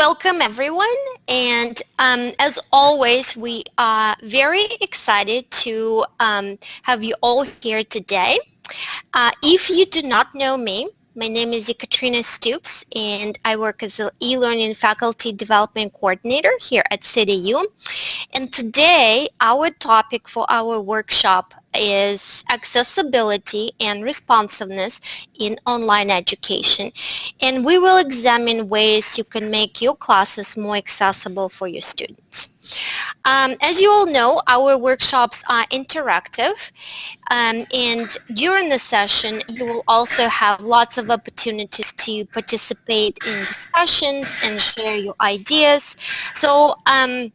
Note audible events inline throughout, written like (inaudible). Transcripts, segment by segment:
Welcome everyone and um, as always we are very excited to um, have you all here today. Uh, if you do not know me, my name is Ekaterina Stoops and I work as an e-learning faculty development coordinator here at CityU. And today our topic for our workshop is accessibility and responsiveness in online education. And we will examine ways you can make your classes more accessible for your students. Um, as you all know, our workshops are interactive um, and during the session you will also have lots of opportunities to participate in discussions and share your ideas. So um,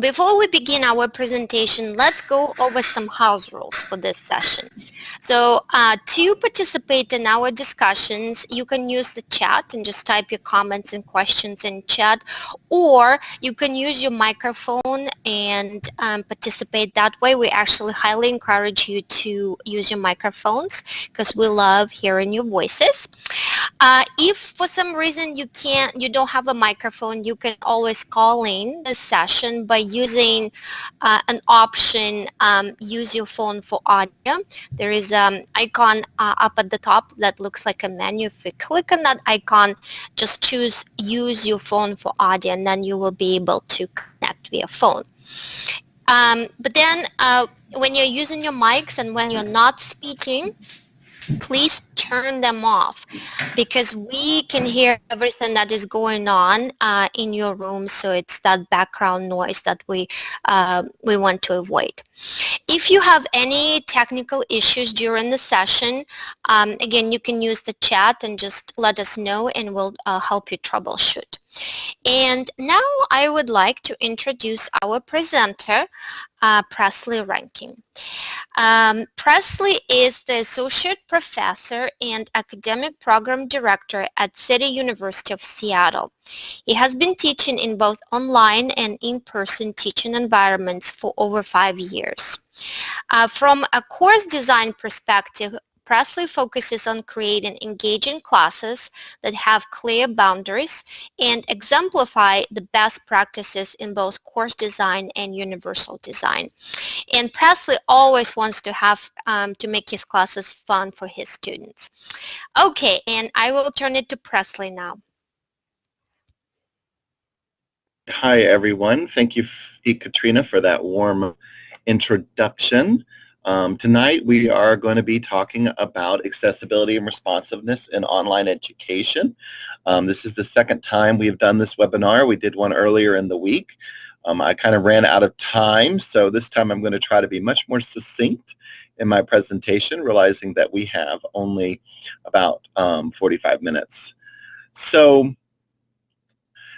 before we begin our presentation, let's go over some house rules for this session. So uh, to participate in our discussions, you can use the chat and just type your comments and questions in chat, or you can use your microphone and um, participate that way. We actually highly encourage you to use your microphones because we love hearing your voices. Uh, if for some reason you can't, you don't have a microphone, you can always call in the session by using uh, an option, um, use your phone for audio. There is an um, icon uh, up at the top that looks like a menu. If you click on that icon, just choose use your phone for audio and then you will be able to connect via phone. Um, but then uh, when you're using your mics and when you're not speaking, please turn them off because we can hear everything that is going on uh, in your room so it's that background noise that we uh, we want to avoid. If you have any technical issues during the session, um, again, you can use the chat and just let us know and we'll uh, help you troubleshoot. And now I would like to introduce our presenter, uh, Presley Rankin. Um, Presley is the Associate Professor and Academic Program Director at City University of Seattle. He has been teaching in both online and in-person teaching environments for over five years. Uh, from a course design perspective, Presley focuses on creating engaging classes that have clear boundaries and exemplify the best practices in both course design and universal design. And Presley always wants to have um, to make his classes fun for his students. Okay, and I will turn it to Presley now. Hi, everyone. Thank you, Katrina, for that warm introduction. Um, tonight we are going to be talking about accessibility and responsiveness in online education. Um, this is the second time we've done this webinar. We did one earlier in the week. Um, I kind of ran out of time, so this time I'm going to try to be much more succinct in my presentation, realizing that we have only about um, 45 minutes. So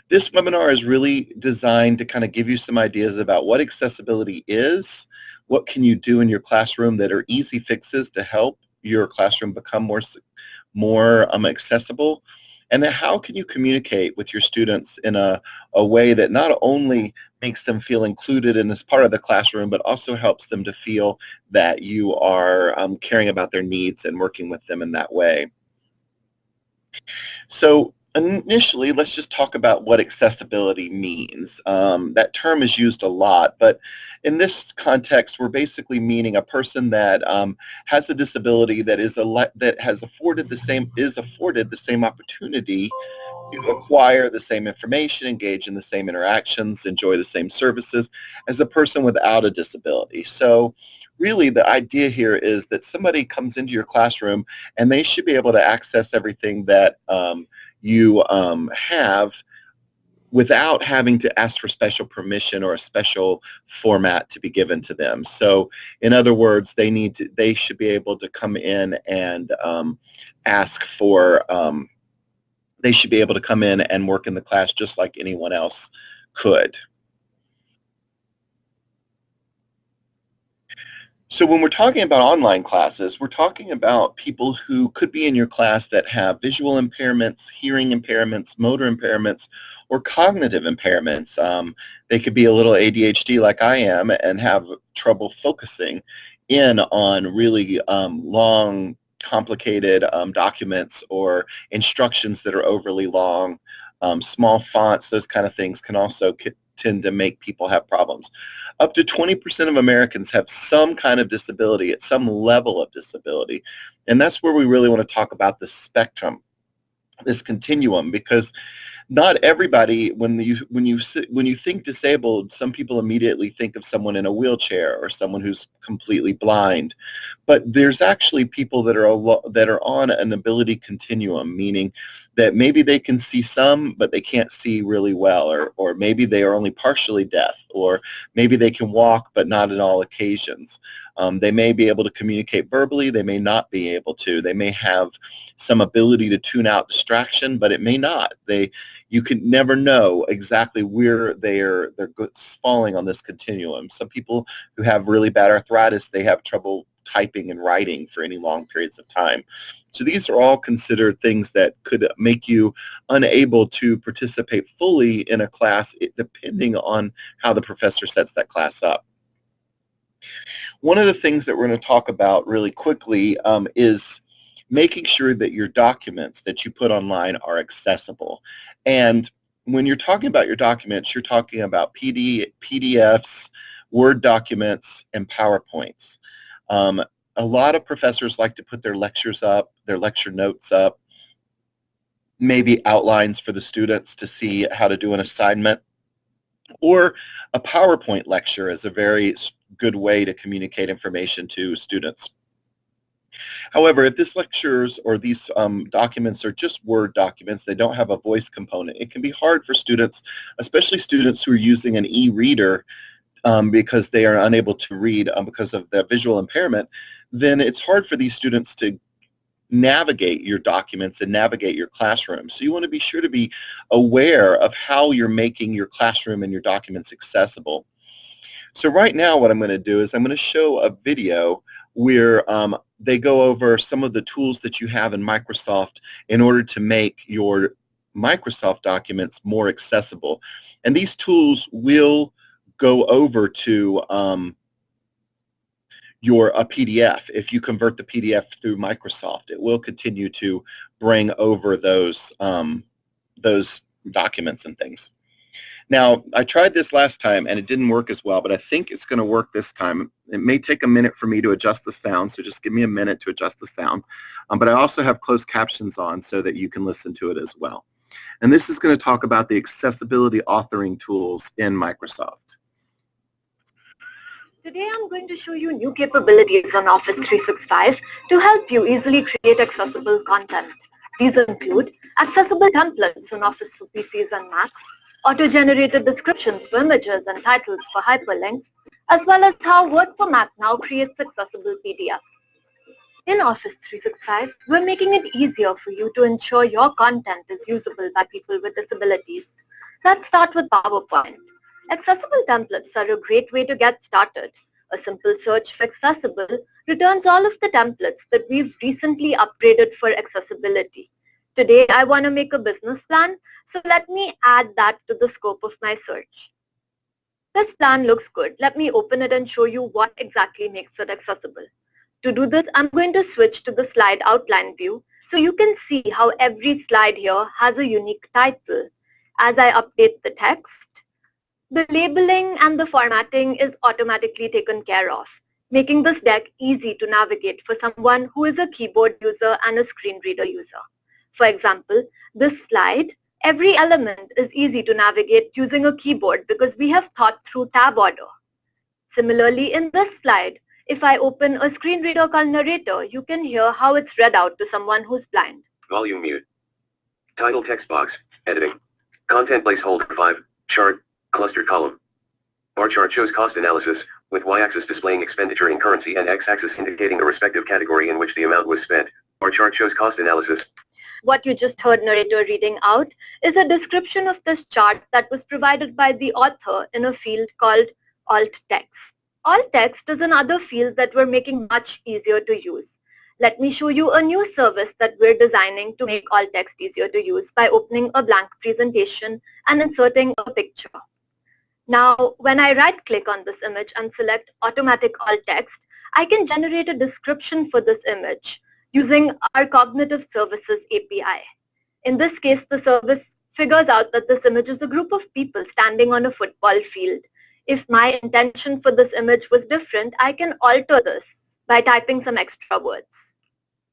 this webinar is really designed to kind of give you some ideas about what accessibility is, what can you do in your classroom that are easy fixes to help your classroom become more, more um, accessible? And then how can you communicate with your students in a, a way that not only makes them feel included in this part of the classroom, but also helps them to feel that you are um, caring about their needs and working with them in that way. So initially, let's just talk about what accessibility means. Um, that term is used a lot, but in this context, we're basically meaning a person that um, has a disability that is a that has afforded the same is afforded the same opportunity to acquire the same information, engage in the same interactions, enjoy the same services as a person without a disability. So really the idea here is that somebody comes into your classroom and they should be able to access everything that um, you um, have without having to ask for special permission or a special format to be given to them. So in other words, they need to, they should be able to come in and um, ask for, um, they should be able to come in and work in the class just like anyone else could. So when we're talking about online classes, we're talking about people who could be in your class that have visual impairments, hearing impairments, motor impairments, or cognitive impairments. Um, they could be a little ADHD like I am and have trouble focusing in on really um, long, complicated um, documents or instructions that are overly long um, small fonts, those kind of things can also tend to make people have problems. Up to 20% of Americans have some kind of disability at some level of disability. And that's where we really want to talk about the spectrum, this continuum, because not everybody when you when you when you think disabled some people immediately think of someone in a wheelchair or someone who's completely blind but there's actually people that are that are on an ability continuum meaning that maybe they can see some but they can't see really well or or maybe they are only partially deaf or maybe they can walk but not in all occasions um, they may be able to communicate verbally, they may not be able to. They may have some ability to tune out distraction, but it may not. They, you can never know exactly where they're, they're falling on this continuum. Some people who have really bad arthritis, they have trouble typing and writing for any long periods of time. So these are all considered things that could make you unable to participate fully in a class depending on how the professor sets that class up. One of the things that we're going to talk about really quickly um, is making sure that your documents that you put online are accessible. And when you're talking about your documents, you're talking about PD, PDFs, Word documents, and PowerPoints. Um, a lot of professors like to put their lectures up, their lecture notes up, maybe outlines for the students to see how to do an assignment. Or a PowerPoint lecture is a very good way to communicate information to students. However, if this lectures or these um, documents are just Word documents, they don't have a voice component, it can be hard for students, especially students who are using an e-reader um, because they are unable to read um, because of their visual impairment, then it's hard for these students to navigate your documents and navigate your classroom. So you want to be sure to be aware of how you're making your classroom and your documents accessible. So right now what I'm going to do is I'm going to show a video where um, they go over some of the tools that you have in Microsoft in order to make your Microsoft documents more accessible. And these tools will go over to um, your a PDF. If you convert the PDF through Microsoft, it will continue to bring over those um, those documents and things. Now, I tried this last time and it didn't work as well, but I think it's going to work this time. It may take a minute for me to adjust the sound, so just give me a minute to adjust the sound. Um, but I also have closed captions on so that you can listen to it as well. And this is going to talk about the accessibility authoring tools in Microsoft. Today I'm going to show you new capabilities on Office 365 to help you easily create accessible content. These include accessible templates in Office for PCs and Macs, auto-generated descriptions for images and titles for hyperlinks, as well as how Word for Mac now creates accessible PDFs. In Office 365, we're making it easier for you to ensure your content is usable by people with disabilities. Let's start with PowerPoint. Accessible templates are a great way to get started. A simple search for accessible returns all of the templates that we've recently upgraded for accessibility. Today I want to make a business plan, so let me add that to the scope of my search. This plan looks good. Let me open it and show you what exactly makes it accessible. To do this, I'm going to switch to the slide outline view so you can see how every slide here has a unique title. As I update the text, the labeling and the formatting is automatically taken care of, making this deck easy to navigate for someone who is a keyboard user and a screen reader user. For example, this slide, every element is easy to navigate using a keyboard because we have thought through tab order. Similarly, in this slide, if I open a screen reader called Narrator, you can hear how it's read out to someone who's blind. Volume mute. Title text box, editing. Content placeholder 5, chart, cluster column. Bar chart shows cost analysis, with y-axis displaying expenditure in currency and x-axis indicating the respective category in which the amount was spent. Bar chart shows cost analysis, what you just heard narrator reading out is a description of this chart that was provided by the author in a field called alt text. Alt text is another field that we're making much easier to use. Let me show you a new service that we're designing to make alt text easier to use by opening a blank presentation and inserting a picture. Now, when I right-click on this image and select Automatic Alt Text, I can generate a description for this image using our Cognitive Services API. In this case, the service figures out that this image is a group of people standing on a football field. If my intention for this image was different, I can alter this by typing some extra words.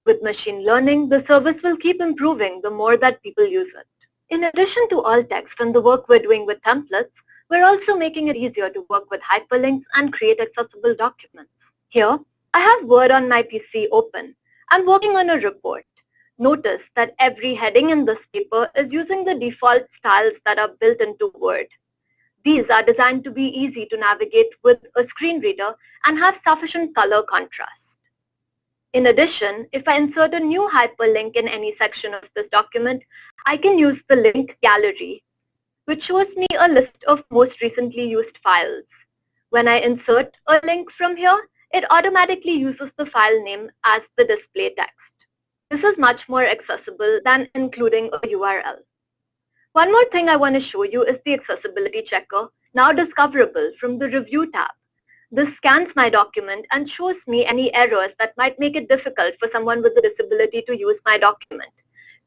With machine learning, the service will keep improving the more that people use it. In addition to alt text and the work we're doing with templates, we're also making it easier to work with hyperlinks and create accessible documents. Here, I have Word on my PC open. I'm working on a report. Notice that every heading in this paper is using the default styles that are built into Word. These are designed to be easy to navigate with a screen reader and have sufficient color contrast. In addition, if I insert a new hyperlink in any section of this document, I can use the link gallery, which shows me a list of most recently used files. When I insert a link from here, it automatically uses the file name as the display text. This is much more accessible than including a URL. One more thing I want to show you is the accessibility checker, now discoverable from the review tab. This scans my document and shows me any errors that might make it difficult for someone with a disability to use my document.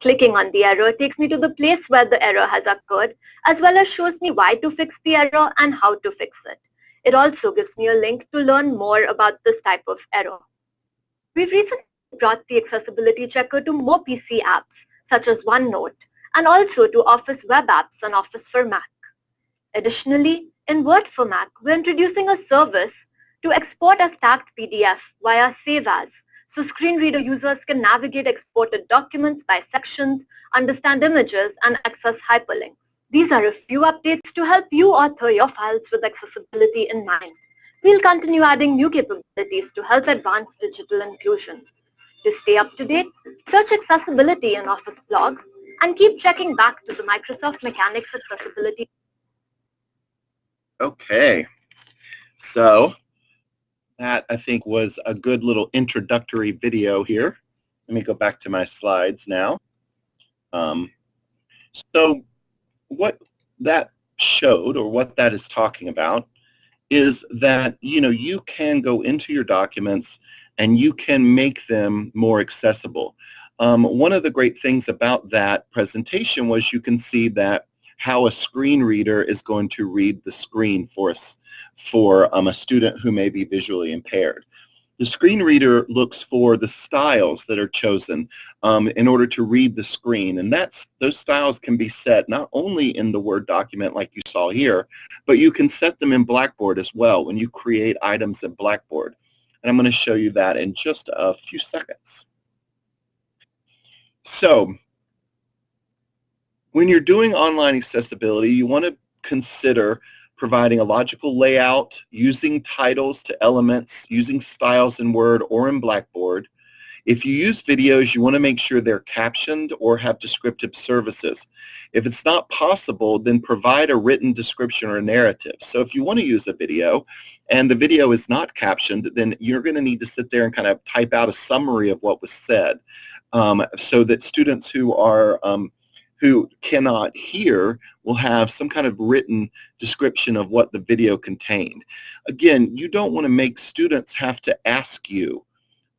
Clicking on the error takes me to the place where the error has occurred, as well as shows me why to fix the error and how to fix it. It also gives me a link to learn more about this type of error. We've recently brought the accessibility checker to more PC apps, such as OneNote, and also to Office web apps and Office for Mac. Additionally, in Word for Mac, we're introducing a service to export a tagged PDF via Save As, so screen reader users can navigate exported documents by sections, understand images, and access hyperlinks. These are a few updates to help you author your files with accessibility in mind. We'll continue adding new capabilities to help advance digital inclusion. To stay up to date, search accessibility in Office blogs and keep checking back to the Microsoft Mechanics Accessibility Okay, so that I think was a good little introductory video here. Let me go back to my slides now. Um, so what that showed or what that is talking about is that you know you can go into your documents and you can make them more accessible. Um, one of the great things about that presentation was you can see that how a screen reader is going to read the screen for us for um, a student who may be visually impaired. The screen reader looks for the styles that are chosen um, in order to read the screen, and that's those styles can be set not only in the Word document like you saw here, but you can set them in Blackboard as well when you create items in Blackboard. And I'm going to show you that in just a few seconds. So when you're doing online accessibility, you want to consider providing a logical layout, using titles to elements, using styles in Word or in Blackboard. If you use videos, you want to make sure they're captioned or have descriptive services. If it's not possible, then provide a written description or narrative. So if you want to use a video and the video is not captioned, then you're going to need to sit there and kind of type out a summary of what was said um, so that students who are um, who cannot hear will have some kind of written description of what the video contained. Again, you don't want to make students have to ask you,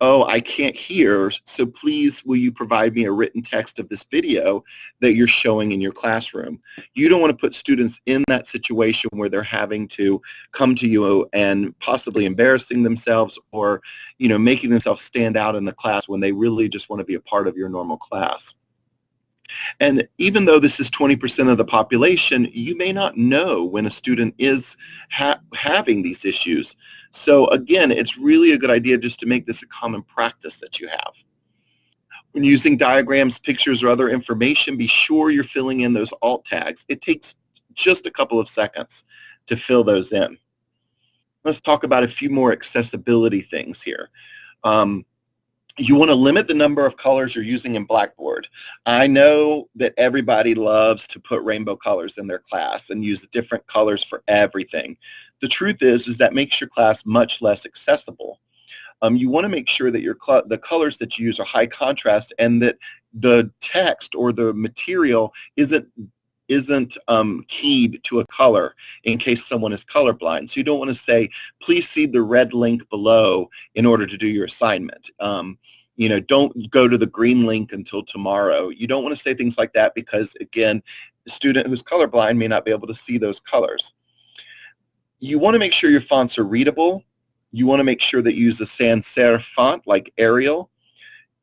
oh, I can't hear, so please will you provide me a written text of this video that you're showing in your classroom. You don't want to put students in that situation where they're having to come to you and possibly embarrassing themselves or you know, making themselves stand out in the class when they really just want to be a part of your normal class. And even though this is 20% of the population, you may not know when a student is ha having these issues. So again, it's really a good idea just to make this a common practice that you have. When using diagrams, pictures, or other information, be sure you're filling in those alt tags. It takes just a couple of seconds to fill those in. Let's talk about a few more accessibility things here. Um, you want to limit the number of colors you're using in Blackboard. I know that everybody loves to put rainbow colors in their class and use different colors for everything. The truth is, is that makes your class much less accessible. Um, you want to make sure that your the colors that you use are high contrast and that the text or the material isn't isn't um, keyed to a color in case someone is colorblind. So you don't want to say, please see the red link below in order to do your assignment. Um, you know, don't go to the green link until tomorrow. You don't want to say things like that because, again, a student who's colorblind may not be able to see those colors. You want to make sure your fonts are readable. You want to make sure that you use a sans serif font like Arial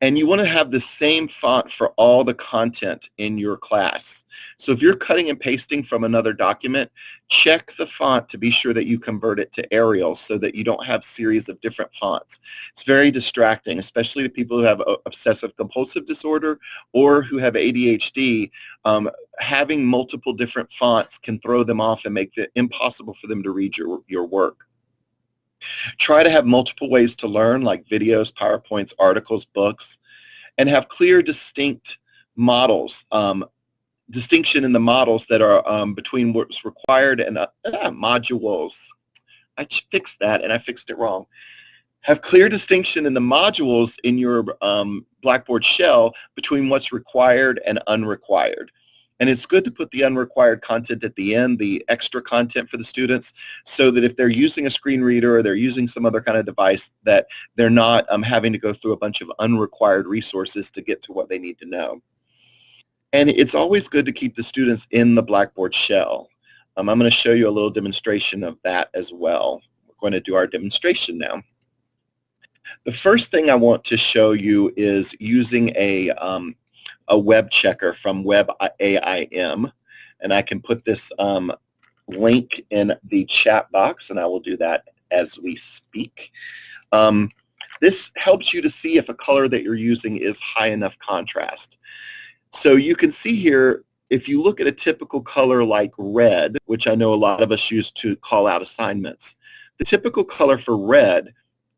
and you want to have the same font for all the content in your class. So if you're cutting and pasting from another document, check the font to be sure that you convert it to Arial so that you don't have series of different fonts. It's very distracting, especially to people who have obsessive compulsive disorder or who have ADHD. Um, having multiple different fonts can throw them off and make it impossible for them to read your, your work. Try to have multiple ways to learn, like videos, PowerPoints, articles, books, and have clear, distinct models, um, distinction in the models that are um, between what's required and uh, ah, modules. I fixed that, and I fixed it wrong. Have clear distinction in the modules in your um, Blackboard shell between what's required and unrequired. And it's good to put the unrequired content at the end, the extra content for the students, so that if they're using a screen reader or they're using some other kind of device, that they're not um, having to go through a bunch of unrequired resources to get to what they need to know. And it's always good to keep the students in the Blackboard shell. Um, I'm going to show you a little demonstration of that as well. We're going to do our demonstration now. The first thing I want to show you is using a um, a web checker from WebAIM, and I can put this um, link in the chat box, and I will do that as we speak. Um, this helps you to see if a color that you're using is high enough contrast. So you can see here, if you look at a typical color like red, which I know a lot of us use to call out assignments, the typical color for red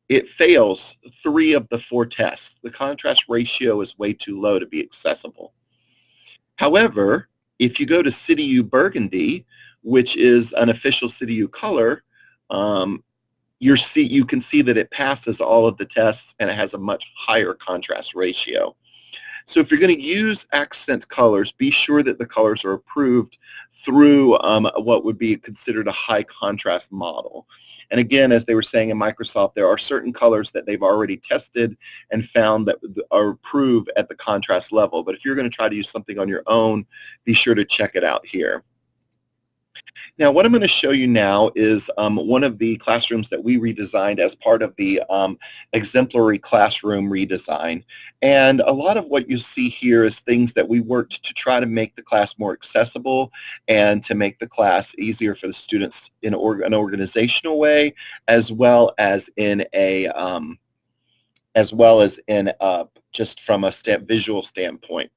it fails three of the four tests. The contrast ratio is way too low to be accessible. However, if you go to CityU Burgundy, which is an official CityU color, um, see, you can see that it passes all of the tests and it has a much higher contrast ratio. So if you're going to use accent colors, be sure that the colors are approved through um, what would be considered a high contrast model. And again, as they were saying in Microsoft, there are certain colors that they've already tested and found that are approved at the contrast level. But if you're going to try to use something on your own, be sure to check it out here. Now what I'm going to show you now is um, one of the classrooms that we redesigned as part of the um, exemplary classroom redesign. And a lot of what you see here is things that we worked to try to make the class more accessible and to make the class easier for the students in an organizational way as well as in a um, as well as in uh, just from a visual standpoint.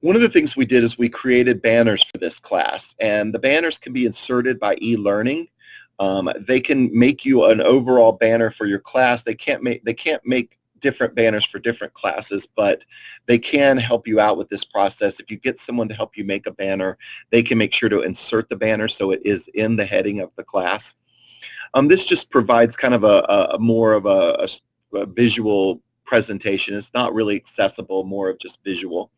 One of the things we did is we created banners for this class, and the banners can be inserted by e-learning. Um, they can make you an overall banner for your class. They can't make they can't make different banners for different classes, but they can help you out with this process. If you get someone to help you make a banner, they can make sure to insert the banner so it is in the heading of the class. Um, this just provides kind of a, a more of a, a, a visual presentation. It's not really accessible, more of just visual.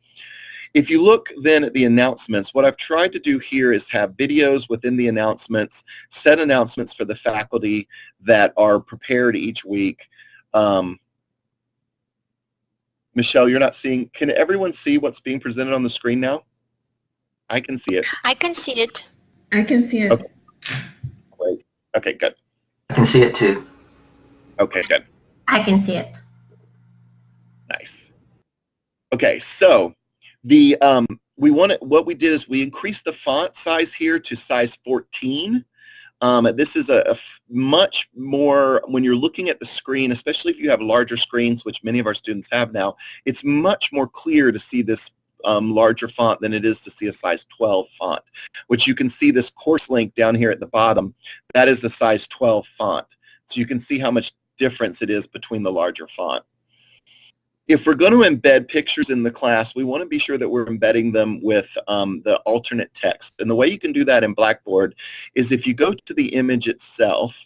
If you look then at the announcements, what I've tried to do here is have videos within the announcements, set announcements for the faculty that are prepared each week. Um, Michelle, you're not seeing, can everyone see what's being presented on the screen now? I can see it. I can see it. I can see it. Okay. Great. Okay, good. I can see it too. Okay, good. I can see it. Nice. Okay, so the um, we wanted what we did is we increased the font size here to size 14. Um, this is a, much more, when you're looking at the screen, especially if you have larger screens, which many of our students have now, it's much more clear to see this um, larger font than it is to see a size 12 font, which you can see this course link down here at the bottom. That is the size 12 font. So you can see how much difference it is between the larger font if we're going to embed pictures in the class, we want to be sure that we're embedding them with um, the alternate text. And the way you can do that in Blackboard is if you go to the image itself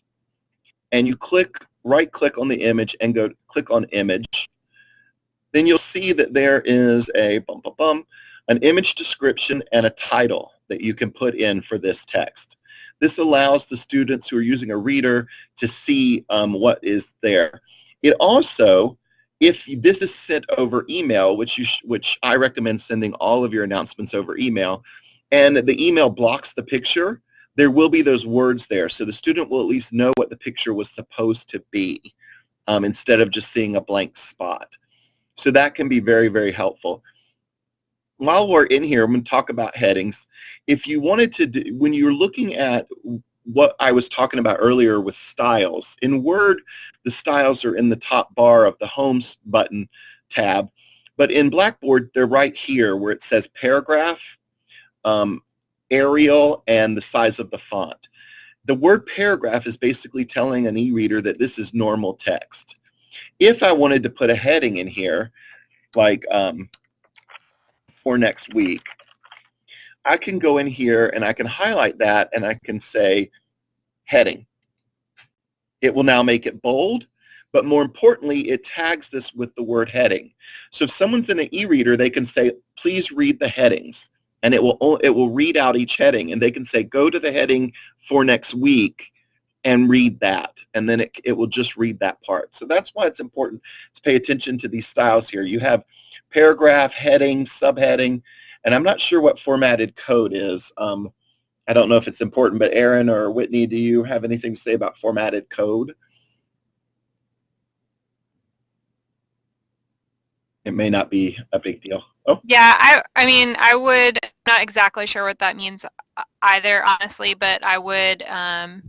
and you click, right-click on the image and go click on image, then you'll see that there is a bum, bum, bum, an image description and a title that you can put in for this text. This allows the students who are using a reader to see um, what is there. It also if this is sent over email, which you which I recommend sending all of your announcements over email, and the email blocks the picture, there will be those words there. So the student will at least know what the picture was supposed to be um, instead of just seeing a blank spot. So that can be very, very helpful. While we're in here, I'm going to talk about headings. If you wanted to, do, when you're looking at what I was talking about earlier with styles, in Word, the styles are in the top bar of the Homes button tab, but in Blackboard, they're right here where it says paragraph, um, Arial, and the size of the font. The word paragraph is basically telling an e-reader that this is normal text. If I wanted to put a heading in here, like um, for next week, I can go in here and I can highlight that and I can say heading. It will now make it bold, but more importantly, it tags this with the word heading. So if someone's in an e-reader, they can say, please read the headings and it will it will read out each heading and they can say go to the heading for next week and read that and then it, it will just read that part so that's why it's important to pay attention to these styles here you have paragraph heading subheading and I'm not sure what formatted code is um, I don't know if it's important but Aaron or Whitney do you have anything to say about formatted code it may not be a big deal Oh. Yeah, I I mean, I would not exactly sure what that means uh, either, honestly, but I would um,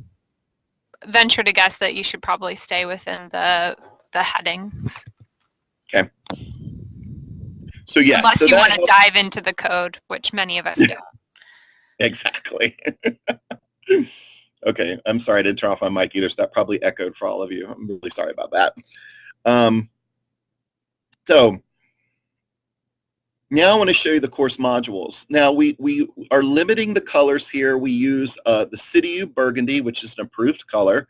venture to guess that you should probably stay within the the headings. So yeah, unless so you want to dive into the code, which many of us do. exactly. (laughs) okay, I'm sorry I didn't turn off my mic either, so that probably echoed for all of you. I'm really sorry about that. Um, so now I want to show you the course modules. Now we, we are limiting the colors here. We use uh, the CityU Burgundy, which is an approved color,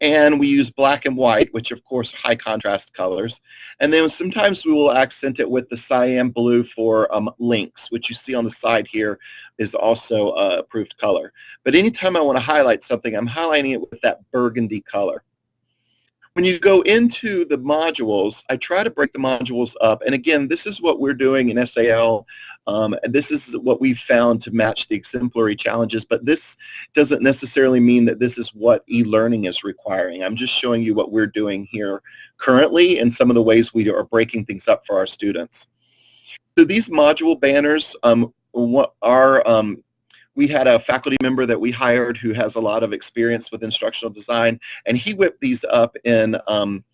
and we use black and white, which of course are high contrast colors. And then sometimes we will accent it with the cyan blue for um, links, which you see on the side here is also uh, approved color. But anytime I want to highlight something, I'm highlighting it with that burgundy color. When you go into the modules, I try to break the modules up. And again, this is what we're doing in SAL. Um, this is what we've found to match the exemplary challenges. But this doesn't necessarily mean that this is what e-learning is requiring. I'm just showing you what we're doing here currently and some of the ways we are breaking things up for our students. So these module banners um, are um, we had a faculty member that we hired who has a lot of experience with instructional design, and he whipped these up in um,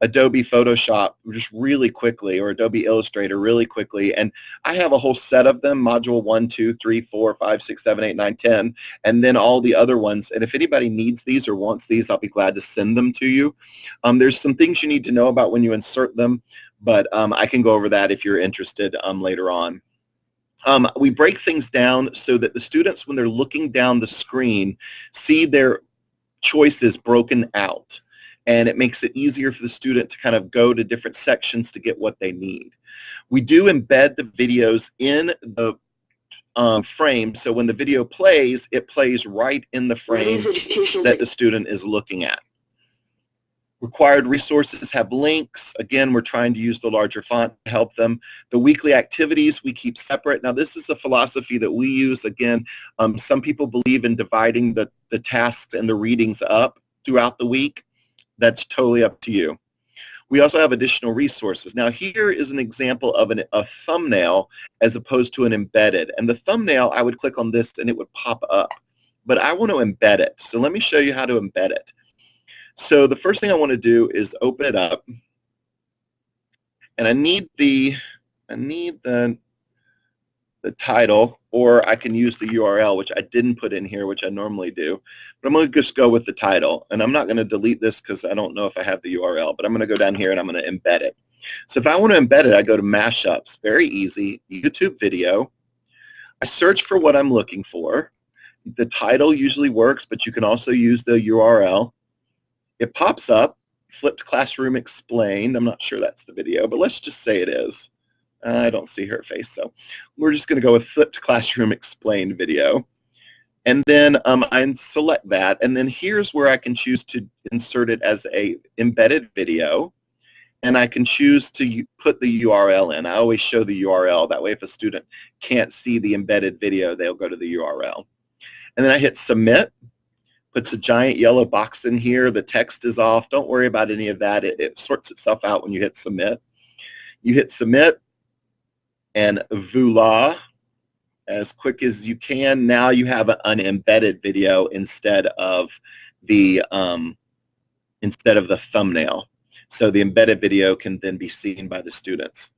Adobe Photoshop just really quickly, or Adobe Illustrator really quickly, and I have a whole set of them, module 1, 2, 3, 4, 5, 6, 7, 8, 9, 10, and then all the other ones, and if anybody needs these or wants these, I'll be glad to send them to you. Um, there's some things you need to know about when you insert them, but um, I can go over that if you're interested um, later on. Um, we break things down so that the students, when they're looking down the screen, see their choices broken out. And it makes it easier for the student to kind of go to different sections to get what they need. We do embed the videos in the um, frame, so when the video plays, it plays right in the frame that the student is looking at. Required resources have links. Again, we're trying to use the larger font to help them. The weekly activities we keep separate. Now, this is a philosophy that we use. Again, um, some people believe in dividing the, the tasks and the readings up throughout the week. That's totally up to you. We also have additional resources. Now, here is an example of an, a thumbnail as opposed to an embedded. And the thumbnail, I would click on this and it would pop up. But I want to embed it. So let me show you how to embed it. So the first thing I want to do is open it up. And I need the I need the the title or I can use the URL which I didn't put in here which I normally do. But I'm going to just go with the title and I'm not going to delete this because I don't know if I have the URL but I'm going to go down here and I'm going to embed it. So if I want to embed it I go to mashups. Very easy. YouTube video. I search for what I'm looking for. The title usually works but you can also use the URL it pops up, flipped classroom explained. I'm not sure that's the video, but let's just say it is. I don't see her face, so we're just going to go with flipped classroom explained video. And then um, I select that, and then here's where I can choose to insert it as a embedded video. and I can choose to put the URL in. I always show the URL. That way if a student can't see the embedded video, they'll go to the URL. And then I hit submit, puts a giant yellow box in here. The text is off. Don't worry about any of that. It, it sorts itself out when you hit submit. You hit submit, and voila, as quick as you can, now you have an embedded video instead of the um, instead of the thumbnail. So the embedded video can then be seen by the students.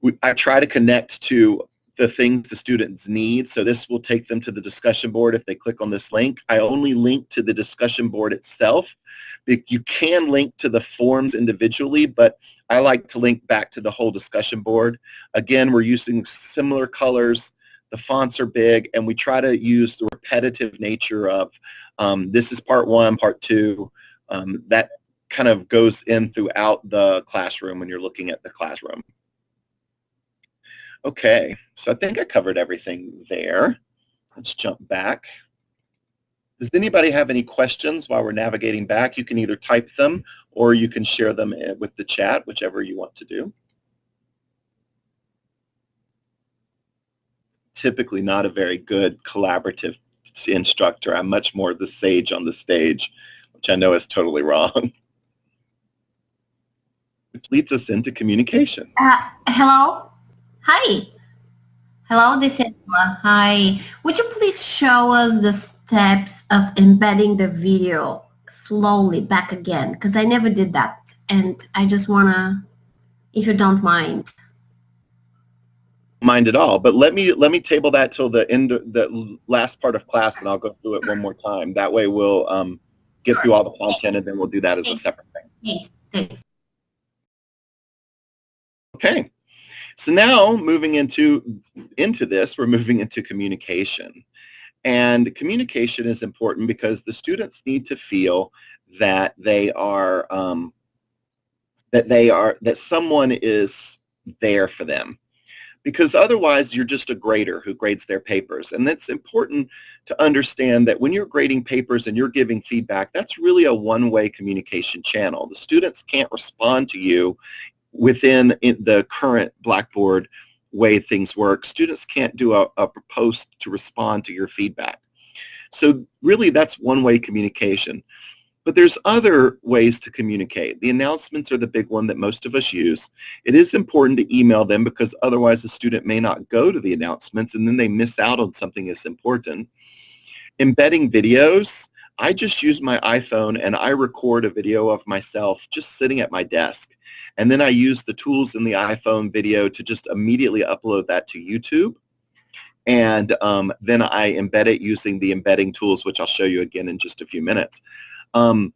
We, I try to connect to the things the students need. So this will take them to the discussion board if they click on this link. I only link to the discussion board itself. You can link to the forms individually, but I like to link back to the whole discussion board. Again, we're using similar colors. The fonts are big, and we try to use the repetitive nature of um, this is part one, part two. Um, that kind of goes in throughout the classroom when you're looking at the classroom. Okay, so I think I covered everything there. Let's jump back. Does anybody have any questions while we're navigating back? You can either type them or you can share them eh, with the chat, whichever you want to do. Typically not a very good collaborative instructor. I'm much more the sage on the stage, which I know is totally wrong. (laughs) Which leads us into communication. Uh, hello? Hi. Hello, this is. Hi. Would you please show us the steps of embedding the video slowly back again? Because I never did that. And I just want to, if you don't mind. Mind at all, but let me let me table that till the end, the last part of class, and I'll go through it one more time. That way, we'll um, get through all the content, and then we'll do that as a separate thing. Thanks. Thanks. Okay. So now moving into, into this, we're moving into communication. And communication is important because the students need to feel that they are, um, that they are, that someone is there for them. Because otherwise you're just a grader who grades their papers. And it's important to understand that when you're grading papers and you're giving feedback, that's really a one-way communication channel. The students can't respond to you within the current Blackboard way things work, students can't do a, a post to respond to your feedback. So really that's one-way communication. But there's other ways to communicate. The announcements are the big one that most of us use. It is important to email them because otherwise the student may not go to the announcements and then they miss out on something that's important. Embedding videos, I just use my iPhone and I record a video of myself just sitting at my desk. And then I use the tools in the iPhone video to just immediately upload that to YouTube. And um, then I embed it using the embedding tools, which I'll show you again in just a few minutes. Um,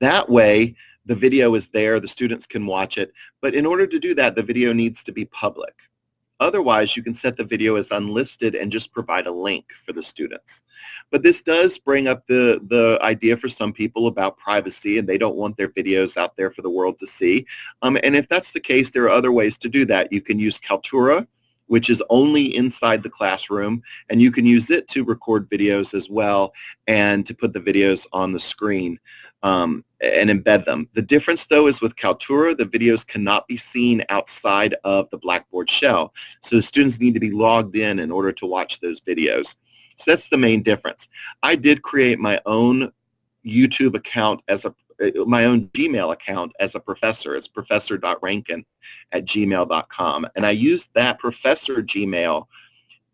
that way, the video is there, the students can watch it. But in order to do that, the video needs to be public. Otherwise, you can set the video as unlisted and just provide a link for the students. But this does bring up the, the idea for some people about privacy and they don't want their videos out there for the world to see. Um, and if that's the case, there are other ways to do that. You can use Kaltura, which is only inside the classroom, and you can use it to record videos as well and to put the videos on the screen um, and embed them. The difference though is with Kaltura, the videos cannot be seen outside of the Blackboard shell. So the students need to be logged in in order to watch those videos. So that's the main difference. I did create my own YouTube account as a my own Gmail account as a professor. It's professor.rankin at gmail.com. And I used that professor Gmail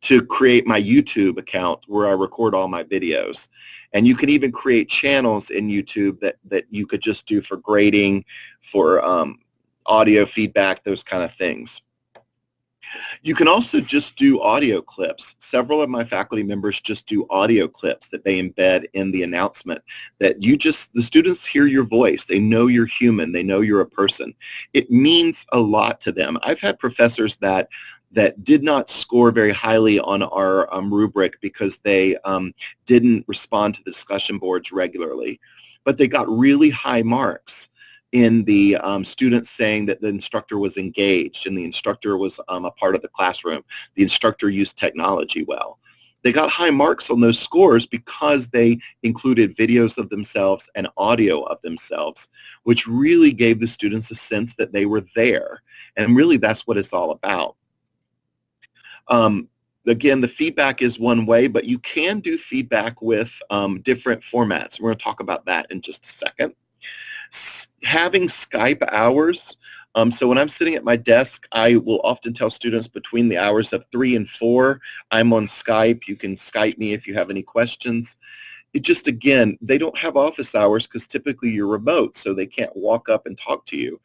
to create my YouTube account where I record all my videos. And you can even create channels in YouTube that, that you could just do for grading, for um, audio feedback, those kind of things. You can also just do audio clips. Several of my faculty members just do audio clips that they embed in the announcement that you just, the students hear your voice. They know you're human. They know you're a person. It means a lot to them. I've had professors that that did not score very highly on our um, rubric because they um, didn't respond to the discussion boards regularly. But they got really high marks in the um, students saying that the instructor was engaged and the instructor was um, a part of the classroom. The instructor used technology well. They got high marks on those scores because they included videos of themselves and audio of themselves, which really gave the students a sense that they were there. And really that's what it's all about. Um, again, the feedback is one way, but you can do feedback with um, different formats. We're going to talk about that in just a second. S having Skype hours um, so when I'm sitting at my desk, I will often tell students between the hours of 3 and 4, I'm on Skype. You can Skype me if you have any questions. It just, again, they don't have office hours because typically you're remote, so they can't walk up and talk to you.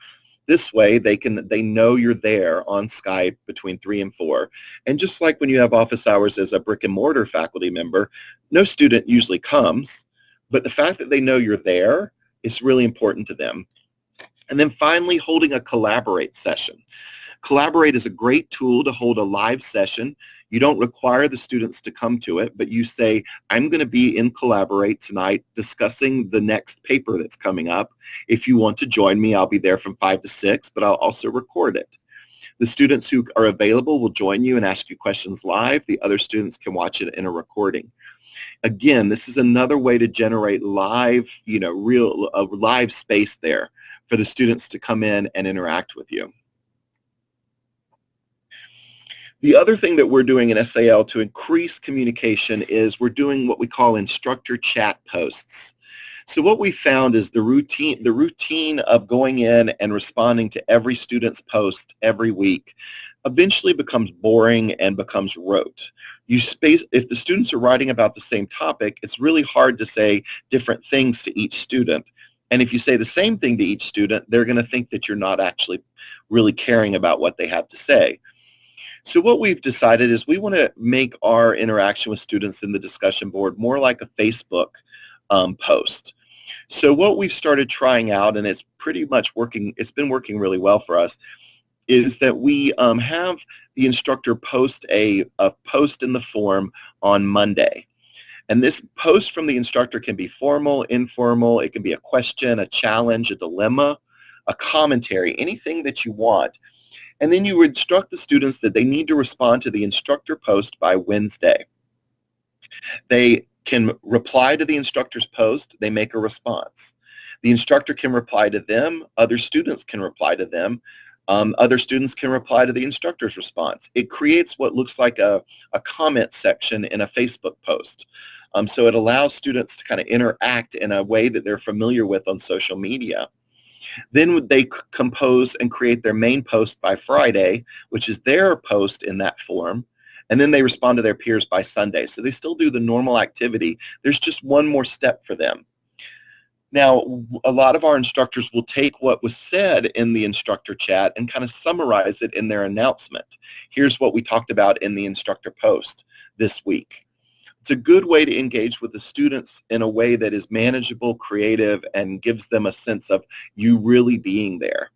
This way, they can they know you're there on Skype between 3 and 4. And just like when you have office hours as a brick and mortar faculty member, no student usually comes, but the fact that they know you're there is really important to them. And then finally, holding a Collaborate session. Collaborate is a great tool to hold a live session. You don't require the students to come to it, but you say, I'm going to be in Collaborate tonight discussing the next paper that's coming up. If you want to join me, I'll be there from 5 to 6, but I'll also record it. The students who are available will join you and ask you questions live. The other students can watch it in a recording. Again, this is another way to generate live, you know, real a live space there for the students to come in and interact with you. The other thing that we're doing in SAL to increase communication is we're doing what we call instructor chat posts. So what we found is the routine, the routine of going in and responding to every student's post every week eventually becomes boring and becomes rote. You space, if the students are writing about the same topic, it's really hard to say different things to each student. And if you say the same thing to each student, they're going to think that you're not actually really caring about what they have to say. So what we've decided is we want to make our interaction with students in the discussion board more like a Facebook um, post. So what we've started trying out, and it's pretty much working, it's been working really well for us, is that we um, have the instructor post a, a post in the form on Monday. And this post from the instructor can be formal, informal, it can be a question, a challenge, a dilemma, a commentary, anything that you want. And then you instruct the students that they need to respond to the instructor post by Wednesday. They can reply to the instructor's post, they make a response. The instructor can reply to them, other students can reply to them, um, other students can reply to the instructor's response. It creates what looks like a, a comment section in a Facebook post. Um, so it allows students to kind of interact in a way that they're familiar with on social media. Then they compose and create their main post by Friday, which is their post in that form, and then they respond to their peers by Sunday. So they still do the normal activity. There's just one more step for them. Now, a lot of our instructors will take what was said in the instructor chat and kind of summarize it in their announcement. Here's what we talked about in the instructor post this week. It's a good way to engage with the students in a way that is manageable, creative, and gives them a sense of you really being there.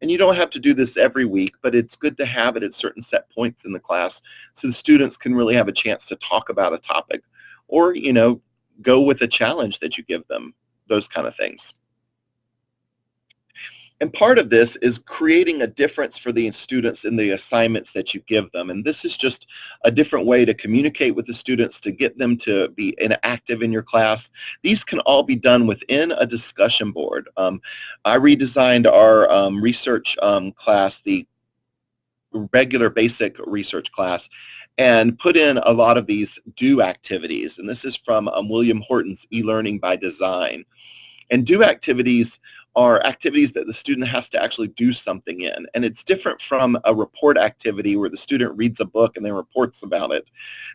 And you don't have to do this every week, but it's good to have it at certain set points in the class so the students can really have a chance to talk about a topic or, you know, go with a challenge that you give them those kind of things. And part of this is creating a difference for the students in the assignments that you give them. And this is just a different way to communicate with the students to get them to be active in your class. These can all be done within a discussion board. Um, I redesigned our um, research um, class, the regular basic research class, and put in a lot of these do activities. And this is from um, William Horton's e-learning by design. And do activities are activities that the student has to actually do something in. And it's different from a report activity where the student reads a book and then reports about it.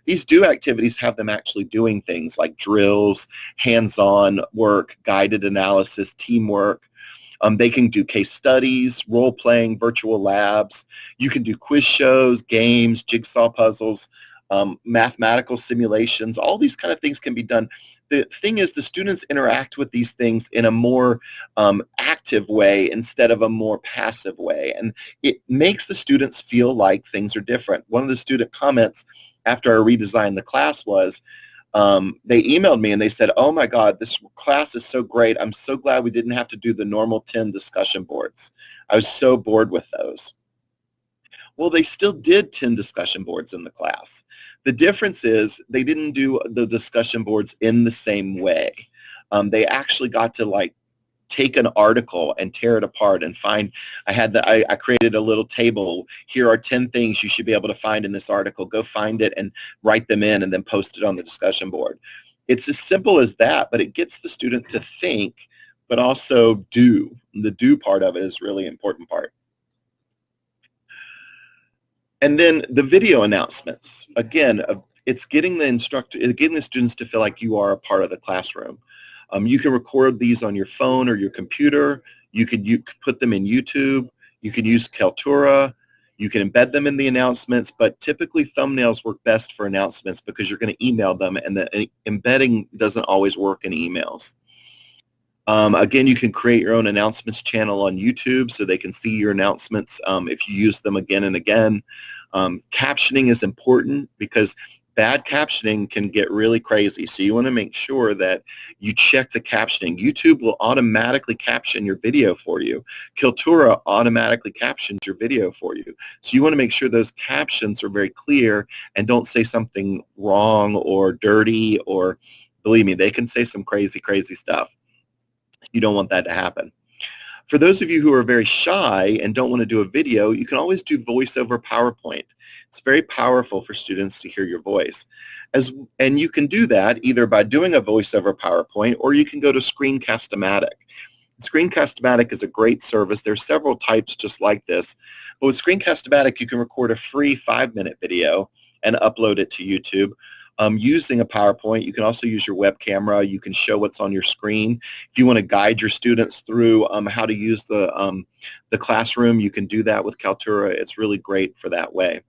These do activities have them actually doing things like drills, hands-on work, guided analysis, teamwork, um, they can do case studies, role-playing, virtual labs. You can do quiz shows, games, jigsaw puzzles, um, mathematical simulations. All these kind of things can be done. The thing is the students interact with these things in a more um, active way instead of a more passive way. And it makes the students feel like things are different. One of the student comments after I redesigned the class was, um, they emailed me and they said, oh my God, this class is so great. I'm so glad we didn't have to do the normal 10 discussion boards. I was so bored with those. Well, they still did 10 discussion boards in the class. The difference is they didn't do the discussion boards in the same way. Um, they actually got to like take an article and tear it apart and find, I had the, I, I, created a little table. Here are 10 things you should be able to find in this article. Go find it and write them in and then post it on the discussion board. It's as simple as that, but it gets the student to think, but also do. The do part of it is really important part. And then the video announcements. Again, uh, it's getting the instructor, getting the students to feel like you are a part of the classroom. Um, you can record these on your phone or your computer. You could put them in YouTube. You can use Kaltura. You can embed them in the announcements, but typically thumbnails work best for announcements because you're going to email them, and the embedding doesn't always work in emails. Um, again, you can create your own announcements channel on YouTube so they can see your announcements um, if you use them again and again. Um, captioning is important because bad captioning can get really crazy. So you want to make sure that you check the captioning. YouTube will automatically caption your video for you. Kaltura automatically captions your video for you. So you want to make sure those captions are very clear and don't say something wrong or dirty or believe me, they can say some crazy, crazy stuff. You don't want that to happen. For those of you who are very shy and don't want to do a video, you can always do voice over PowerPoint. It's very powerful for students to hear your voice. As, and you can do that either by doing a voice over PowerPoint or you can go to Screencast-O-Matic. Screencast-O-Matic is a great service. There's several types just like this. But with Screencast-O-Matic, you can record a free five-minute video and upload it to YouTube um, using a PowerPoint. You can also use your web camera. You can show what's on your screen. If you want to guide your students through um, how to use the, um, the classroom, you can do that with Kaltura. It's really great for that way.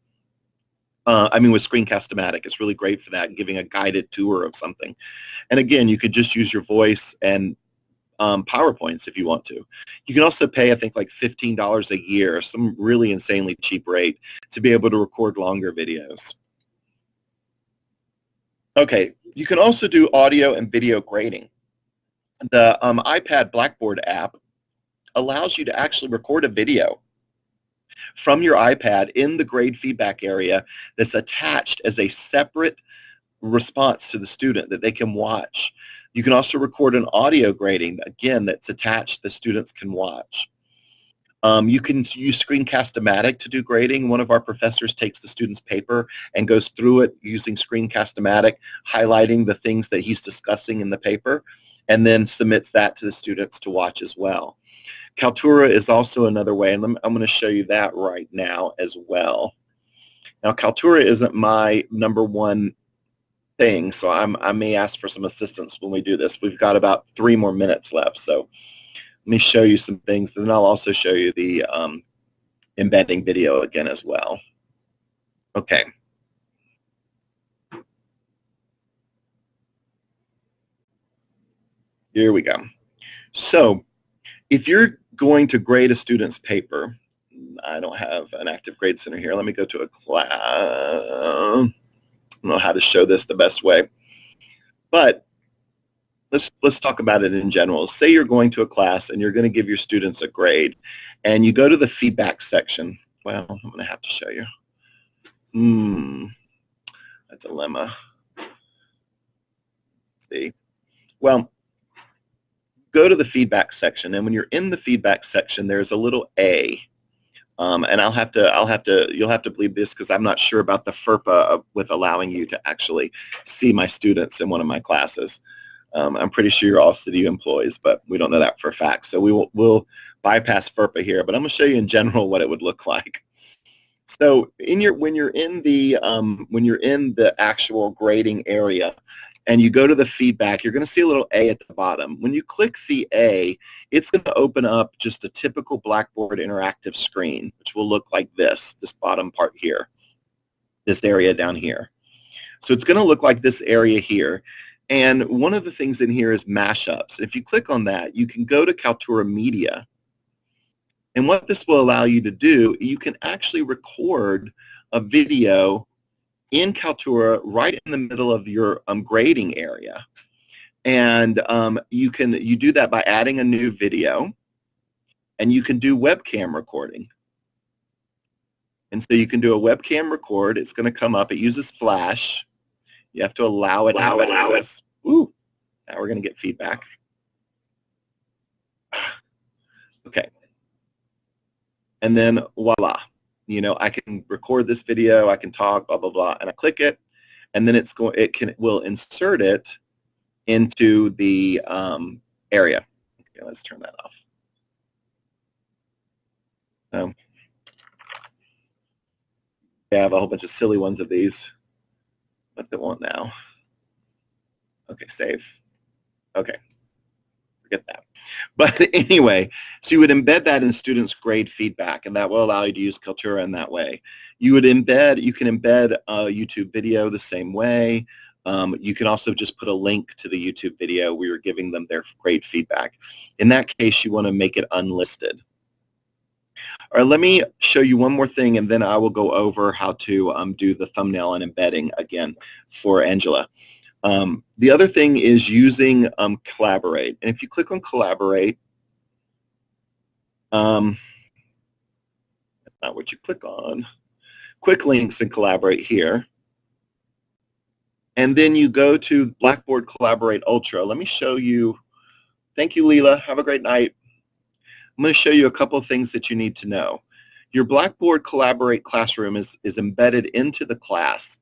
Uh, I mean, with Screencast-O-Matic, it's really great for that, giving a guided tour of something. And again, you could just use your voice and um, PowerPoints if you want to. You can also pay, I think, like $15 a year, some really insanely cheap rate, to be able to record longer videos. Okay, you can also do audio and video grading. The um, iPad Blackboard app allows you to actually record a video from your iPad in the grade feedback area that's attached as a separate response to the student that they can watch. You can also record an audio grading, again, that's attached the students can watch. Um, you can use Screencast-O-Matic to do grading. One of our professors takes the student's paper and goes through it using Screencast-O-Matic, highlighting the things that he's discussing in the paper, and then submits that to the students to watch as well. Kaltura is also another way, and I'm going to show you that right now as well. Now, Kaltura isn't my number one thing, so I'm, I may ask for some assistance when we do this. We've got about three more minutes left, so let me show you some things, and then I'll also show you the um, embedding video again as well. Okay. Here we go. So if you're going to grade a student's paper, I don't have an active grade center here. Let me go to a class. I don't know how to show this the best way. But let's talk about it in general. Say you're going to a class and you're going to give your students a grade, and you go to the feedback section. Well, I'm going to have to show you. Hmm, a dilemma. Let's see, well, go to the feedback section, and when you're in the feedback section, there's a little A. Um, and I'll have to, I'll have to, you'll have to believe this because I'm not sure about the FERPA with allowing you to actually see my students in one of my classes. Um, I'm pretty sure you're all city employees, but we don't know that for a fact. So we will we'll bypass FERPA here, but I'm going to show you in general what it would look like. So in your when you're in the um, when you're in the actual grading area, and you go to the feedback, you're going to see a little A at the bottom. When you click the A, it's going to open up just a typical Blackboard interactive screen, which will look like this, this bottom part here, this area down here. So it's going to look like this area here. And one of the things in here is mashups. If you click on that, you can go to Kaltura Media. And what this will allow you to do, you can actually record a video in Kaltura right in the middle of your um, grading area. And um, you can you do that by adding a new video, and you can do webcam recording. And so you can do a webcam record. It's going to come up. It uses Flash. You have to allow it allow access. It. Ooh, now we're going to get feedback. (sighs) Okay. And then voila. You know, I can record this video, I can talk, blah, blah, blah, and I click it, and then it's going, it can, will insert it into the um, area. Okay, let's turn that off. Um, I have a whole bunch of silly ones of these. What they want now? Okay, save. Okay, forget that. (laughs) But anyway, so you would embed that in students' grade feedback, and that will allow you to use Kaltura in that way. You would embed, you can embed a YouTube video the same way. Um, you can also just put a link to the YouTube video where you're giving them their grade feedback. In that case, you want to make it unlisted. All right, let me show you one more thing, and then I will go over how to um, do the thumbnail and embedding again for Angela. Um, the other thing is using um, Collaborate. And if you click on Collaborate, um, that's not what you click on. Quick links and Collaborate here. And then you go to Blackboard Collaborate Ultra. Let me show you. Thank you, Leela. Have a great night. I'm going to show you a couple of things that you need to know. Your Blackboard Collaborate classroom is, is embedded into the class.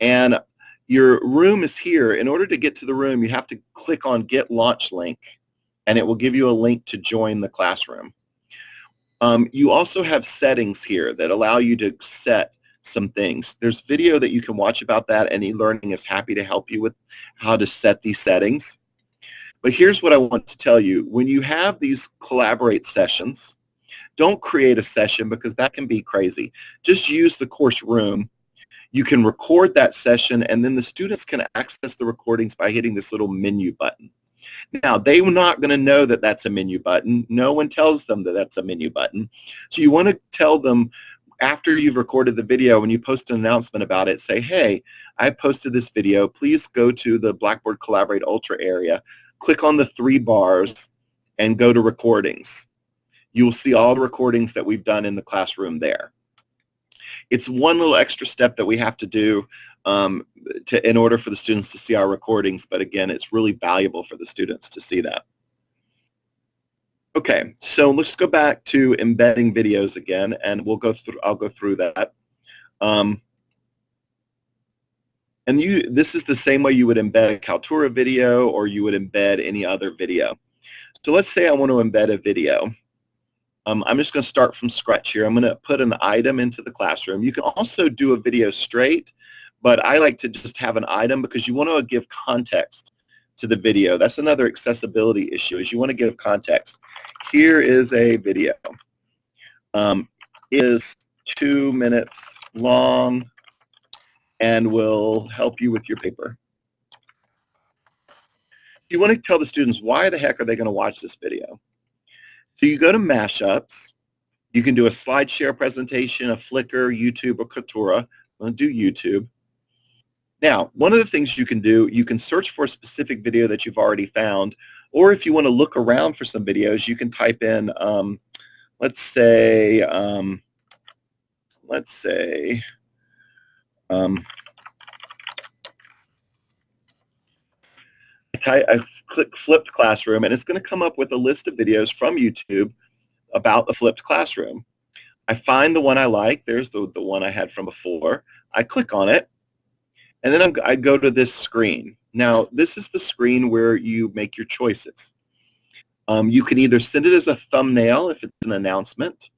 And your room is here. In order to get to the room, you have to click on Get Launch Link, and it will give you a link to join the classroom. Um, you also have settings here that allow you to set some things. There's video that you can watch about that, and eLearning is happy to help you with how to set these settings. But here's what I want to tell you. When you have these collaborate sessions, don't create a session because that can be crazy. Just use the course room you can record that session and then the students can access the recordings by hitting this little menu button. Now, they're not going to know that that's a menu button. No one tells them that that's a menu button. So you want to tell them after you've recorded the video, when you post an announcement about it, say, hey, I posted this video. Please go to the Blackboard Collaborate Ultra area, click on the three bars, and go to recordings. You will see all the recordings that we've done in the classroom there. It's one little extra step that we have to do um, to, in order for the students to see our recordings, but again, it's really valuable for the students to see that. Okay, so let's go back to embedding videos again, and we'll go through. I'll go through that. Um, and you, this is the same way you would embed a Kaltura video, or you would embed any other video. So let's say I want to embed a video. Um, I'm just going to start from scratch here. I'm going to put an item into the classroom. You can also do a video straight, but I like to just have an item because you want to give context to the video. That's another accessibility issue is you want to give context. Here is a video. Um, is two minutes long and will help you with your paper. You want to tell the students why the heck are they going to watch this video? So you go to mashups. You can do a SlideShare presentation, a Flickr, YouTube, or Kaltura. I'm going to do YouTube. Now, one of the things you can do, you can search for a specific video that you've already found, or if you want to look around for some videos, you can type in, um, let's say, um, let's say, um, I click flipped classroom and it's going to come up with a list of videos from YouTube about the flipped classroom. I find the one I like. There's the, the one I had from before. I click on it and then I'm, I go to this screen. Now this is the screen where you make your choices. Um, you can either send it as a thumbnail if it's an announcement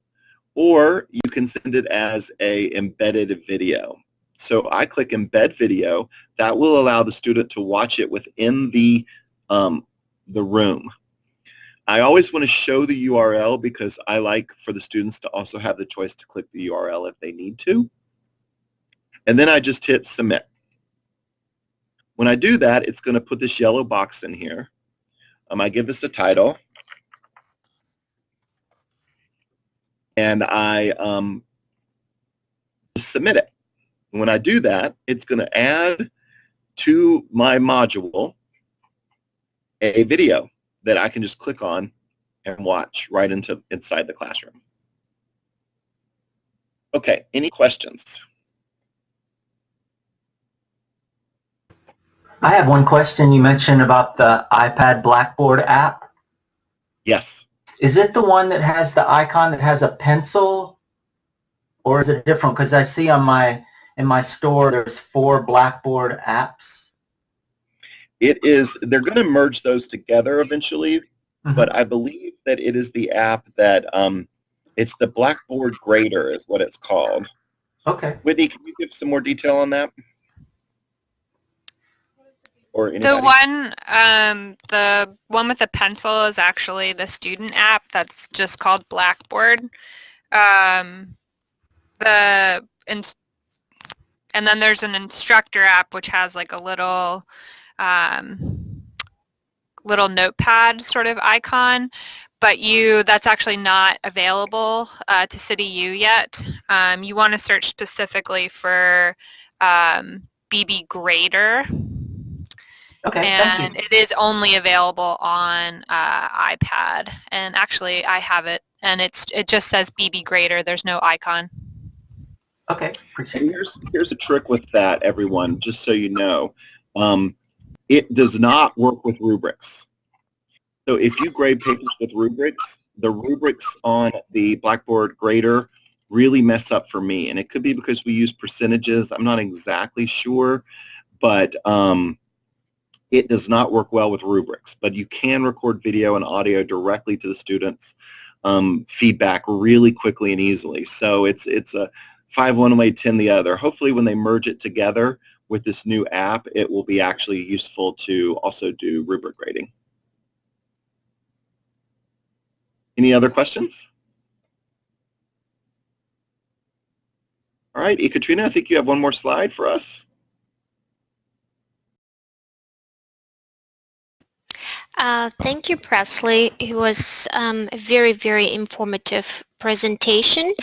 or you can send it as a embedded video. So I click embed video. That will allow the student to watch it within the, um, the room. I always want to show the URL because I like for the students to also have the choice to click the URL if they need to. And then I just hit submit. When I do that, it's going to put this yellow box in here. Um, I give this a title. And I um, submit it. When I do that, it's going to add to my module a video that I can just click on and watch right into inside the classroom. Okay, any questions? I have one question. You mentioned about the iPad Blackboard app. Yes. Is it the one that has the icon that has a pencil, or is it different? Because I see on my in my store there's four Blackboard apps. It is. They're going to merge those together eventually, Mhm. but I believe that it is the app that um, it's the Blackboard Grader is what it's called. Okay. Whitney, can you give some more detail on that? Or? The one, um, the one with the pencil is actually the student app that's just called Blackboard. Um, the ins- and then there's an instructor app which has like a little um, little notepad sort of icon, but you that's actually not available uh, to City U yet. Um, you want to search specifically for um, BB Grader Okay. And it is only available on uh, iPad. And actually, I have it, and it's it just says BB Grader. There's no icon. Okay. Appreciate And here's here's a trick with that, everyone. Just so you know, um, it does not work with rubrics. So if you grade papers with rubrics, the rubrics on the Blackboard grader really mess up for me, and it could be because we use percentages. I'm not exactly sure, but um, it does not work well with rubrics. But you can record video and audio directly to the students' um, feedback really quickly and easily. So it's it's a five one way, 10 the other. Hopefully when they merge it together with this new app, it will be actually useful to also do rubric grading. Any other questions? All right, Ekaterina, I think you have one more slide for us. Uh, thank you, Presley. It was um, a very, very informative presentation.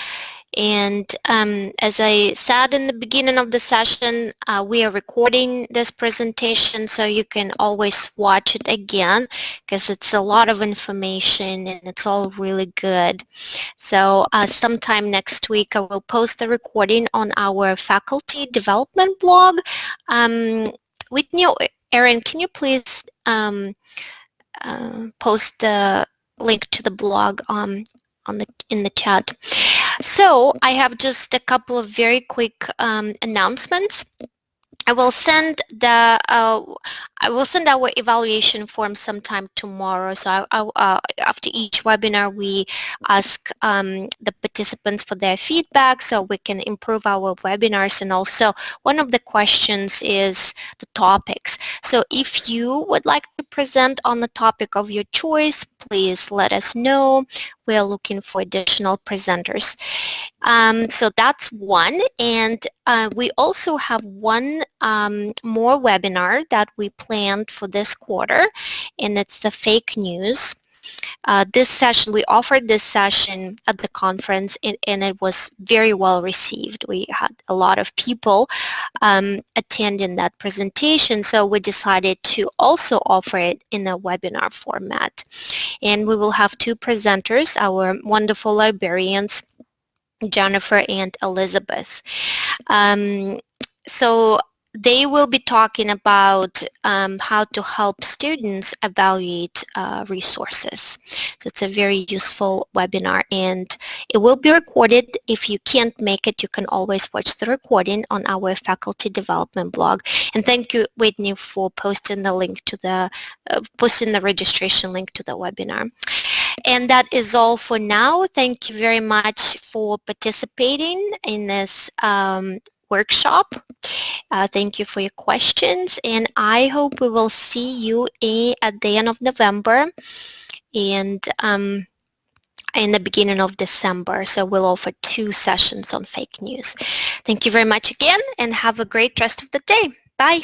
And um, as I said in the beginning of the session, uh, we are recording this presentation so you can always watch it again because it's a lot of information and it's all really good. So uh, sometime next week I will post the recording on our faculty development blog. Um, Whitney, Erin, can you please um, uh, post the link to the blog um, on the in the chat. So I have just a couple of very quick um, announcements. I will send the uh, I will send our evaluation form sometime tomorrow. So I, I, uh, after each webinar, we ask um, the participants for their feedback so we can improve our webinars. And also, one of the questions is the topics. So if you would like to present on the topic of your choice, please let us know. We're looking for additional presenters. Um, so that's one. And uh, we also have one um, more webinar that we planned for this quarter, and it's the fake news. Uh, this session, we offered this session at the conference and, and, it was very well received. We had a lot of people um, attending that presentation, so we decided to also offer it in a webinar format. And we will have two presenters, our wonderful librarians, Jennifer and Elizabeth. Um, so they will be talking about um, how to help students evaluate uh, resources. So it's a very useful webinar and it will be recorded. If you can't make it, you can always watch the recording on our faculty development blog. And thank you, Whitney, for posting the link to the, uh, posting the registration link to the webinar. And that is all for now. Thank you very much for participating in this um, workshop. Uh, thank you for your questions and I hope we will see you at the end of November and um, in the beginning of December. So we'll offer two sessions on fake news. Thank you very much again and have a great rest of the day. Bye.